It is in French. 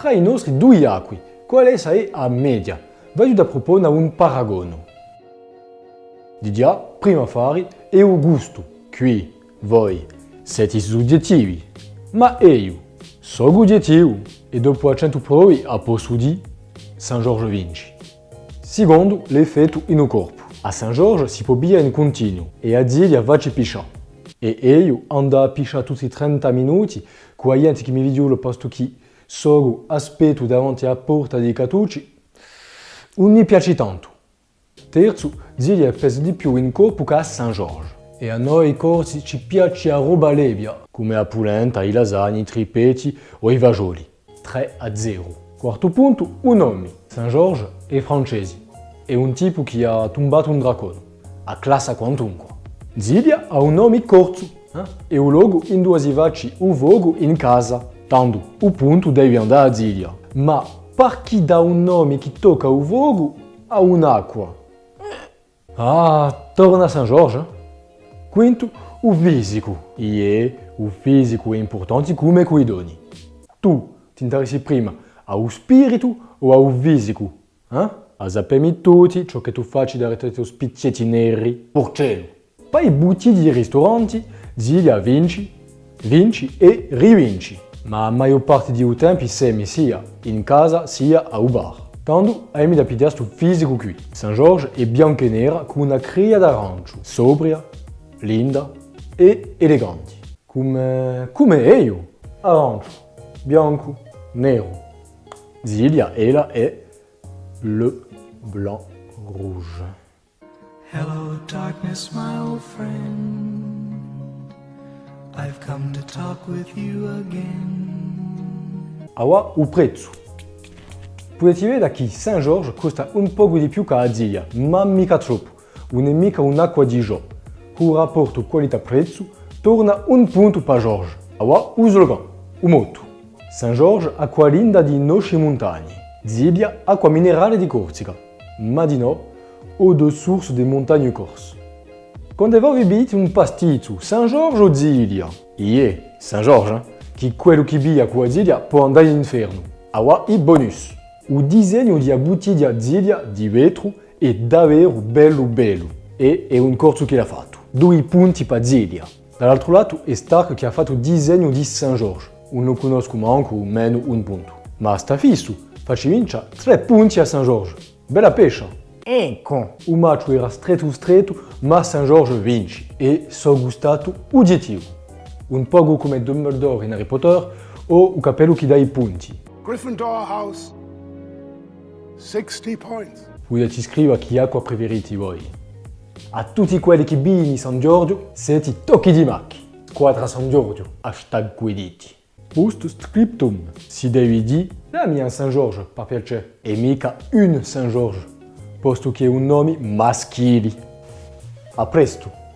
tra i nostri due acqui, un paragono. Prima fare, è un gusto. Qui, voi, siete soggettivi. Ma io, sono oggettivo e dopo a 100 prove a di San Giorgio vinci. Secondo, l'effetto in corpo. A San Giorgio si può bere in continuo e a. E io ando a tutti i 30 minuti, che mi sono aspetto davanti alla porta dei catucci, non mi piace tanto. Terzo, Ziglia pesa di più in corpo che a San Giorgio. E a noi corsi ci piace la roba levia, come la polenta, i lasagne, i tripetti o i fagioli. 3 a 0. Quarto punto, un nome. San Giorgio è francese. È un tipo che ha tombato un dracone. A classe quantunque. Ziglia ha un nome corto. Eh? E un logo in due si un vogo in casa. Tanto, o punto deve andare a Ziglia. Ma per chi dà un nome che tocca un vogo a un'acqua? Ah, torna a San Giorgio. Quinto, o fisico. E o fisico è importante come coi doni. Tu ti interessi prima ao spirito o ao fisico? Eh? A sapere tutti ciò che tu facci da retrete spiccetti neri, porcello. Poi i butti di ristoranti, ziglia vinci, vinci e rivinci. Ma maggior parte dei tempi semi sia in casa sia a un bar. Tanto hai da pigliare sto fisico qui. San Giorgio è bianca e nera con una cria d'arancio, sobria, linda e eleganti. Come, come io? Arancio, bianco, nero. Ziglia, ella è le blanc rouge. Hello, darkness, my old friend. I've come to talk with you again. Awa prezzo. Vedere che Saint George costa un poco di più che a Ziglia, ma mica troppo. Non è mica un'acqua di gio. Con rapporto qualità-prezzo torna un punto per George. Awa o slogan, o motto. Saint George acqua linda di noci montagne. Ziglia acqua minerale di Corsica. Ma di eau de source des montagnes corse. Voi bevete un pasticcio, Saint George o Ziglia? Ie, Saint George, eh? che quello che bia qua Ziglia può andare all'inferno. Awa i bonus. O disegno di bottiglia Ziglia di vetro è davvero bello bello. E è un corso che l'ha fatto. Due punti per Ziglia. Dall'altro lato è Stark che ha fatto il disegno di Saint George. Non conosco manco meno un punto. Ma sta fisso, facci vincere tre punti a Saint George. Bella pescia! Ecco! Il match era stretto stretto, ma Saint George vince e so gustato oggettivo. Un poco come Dumbledore in Harry Potter o il capello che dà i punti. Gryffindor House, 60 points. Potete scrivere chi acqua preferiti voi. A tutti quelli che bini San Giorgio, siete tocchi di macchi. Squadra San Giorgio, hashtag guiditi. Post scriptum. Si devi dire, dammi un San Giorgio, per piacere, e mica un San Giorgio, posto che un nome maschile. A presto!